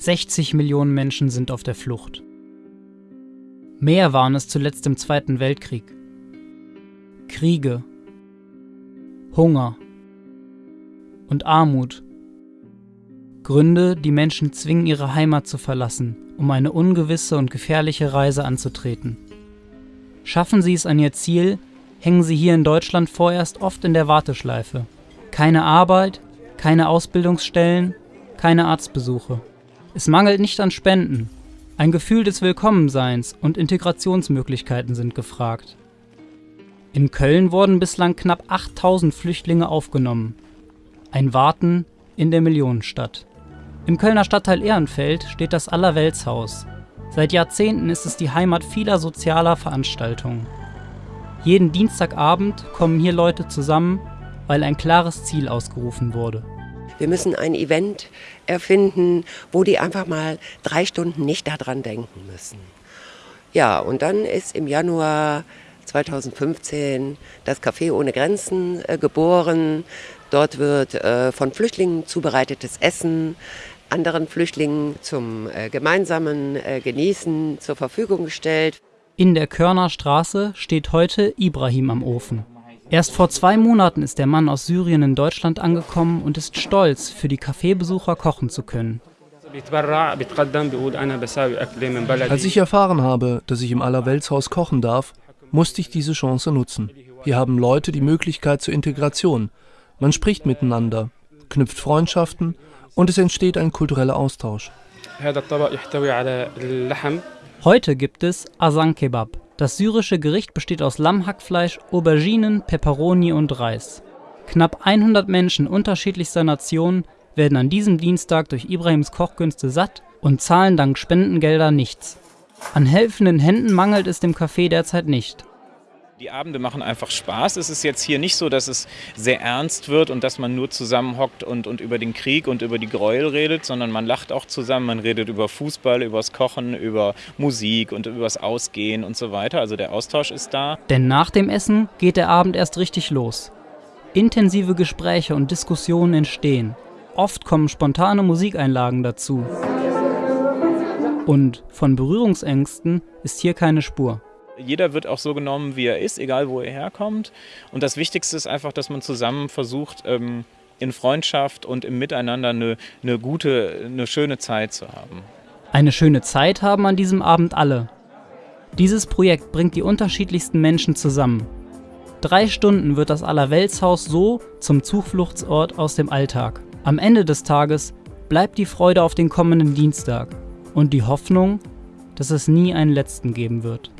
60 Millionen Menschen sind auf der Flucht. Mehr waren es zuletzt im Zweiten Weltkrieg. Kriege, Hunger und Armut. Gründe, die Menschen zwingen, ihre Heimat zu verlassen, um eine ungewisse und gefährliche Reise anzutreten. Schaffen sie es an ihr Ziel, hängen sie hier in Deutschland vorerst oft in der Warteschleife. Keine Arbeit, keine Ausbildungsstellen, keine Arztbesuche. Es mangelt nicht an Spenden. Ein Gefühl des Willkommenseins und Integrationsmöglichkeiten sind gefragt. In Köln wurden bislang knapp 8000 Flüchtlinge aufgenommen. Ein Warten in der Millionenstadt. Im Kölner Stadtteil Ehrenfeld steht das Allerweltshaus. Seit Jahrzehnten ist es die Heimat vieler sozialer Veranstaltungen. Jeden Dienstagabend kommen hier Leute zusammen, weil ein klares Ziel ausgerufen wurde. Wir müssen ein Event erfinden, wo die einfach mal drei Stunden nicht daran denken müssen. Ja, und dann ist im Januar 2015 das Café ohne Grenzen äh, geboren. Dort wird äh, von Flüchtlingen zubereitetes Essen anderen Flüchtlingen zum äh, gemeinsamen äh, Genießen zur Verfügung gestellt. In der Körner Straße steht heute Ibrahim am Ofen. Erst vor zwei Monaten ist der Mann aus Syrien in Deutschland angekommen und ist stolz, für die Kaffeebesucher kochen zu können. Als ich erfahren habe, dass ich im Allerweltshaus kochen darf, musste ich diese Chance nutzen. Hier haben Leute die Möglichkeit zur Integration. Man spricht miteinander, knüpft Freundschaften und es entsteht ein kultureller Austausch. Heute gibt es Asan Kebab. Das syrische Gericht besteht aus Lammhackfleisch, Auberginen, Peperoni und Reis. Knapp 100 Menschen unterschiedlichster Nationen werden an diesem Dienstag durch Ibrahims Kochkünste satt und zahlen dank Spendengelder nichts. An helfenden Händen mangelt es dem Café derzeit nicht. Die Abende machen einfach Spaß. Es ist jetzt hier nicht so, dass es sehr ernst wird und dass man nur zusammenhockt und, und über den Krieg und über die Gräuel redet, sondern man lacht auch zusammen. Man redet über Fußball, übers Kochen, über Musik und übers Ausgehen und so weiter. Also der Austausch ist da. Denn nach dem Essen geht der Abend erst richtig los. Intensive Gespräche und Diskussionen entstehen. Oft kommen spontane Musikeinlagen dazu. Und von Berührungsängsten ist hier keine Spur. Jeder wird auch so genommen, wie er ist, egal wo er herkommt. Und das Wichtigste ist einfach, dass man zusammen versucht, ähm, in Freundschaft und im Miteinander eine, eine gute, eine schöne Zeit zu haben. Eine schöne Zeit haben an diesem Abend alle. Dieses Projekt bringt die unterschiedlichsten Menschen zusammen. Drei Stunden wird das Allerweltshaus so zum Zufluchtsort aus dem Alltag. Am Ende des Tages bleibt die Freude auf den kommenden Dienstag und die Hoffnung, dass es nie einen letzten geben wird.